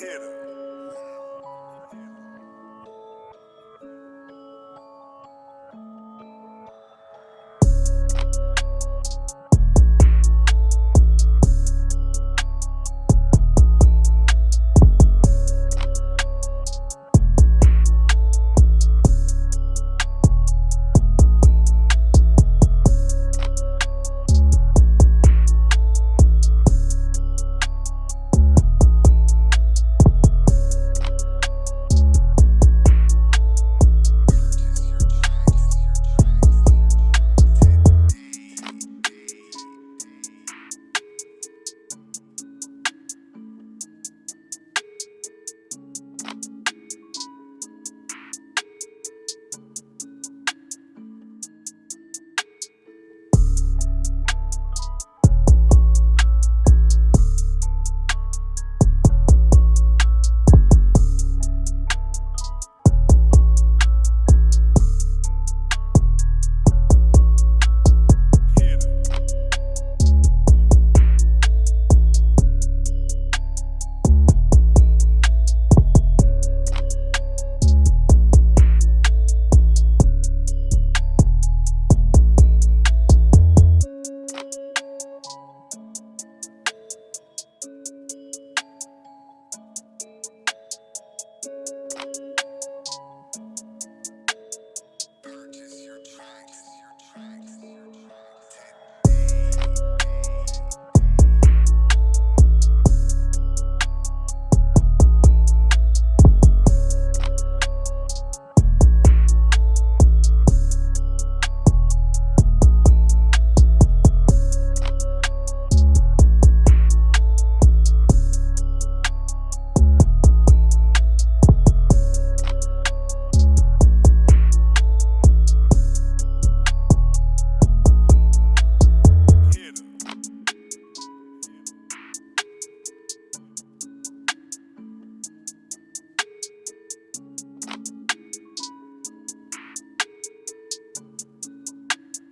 hitter.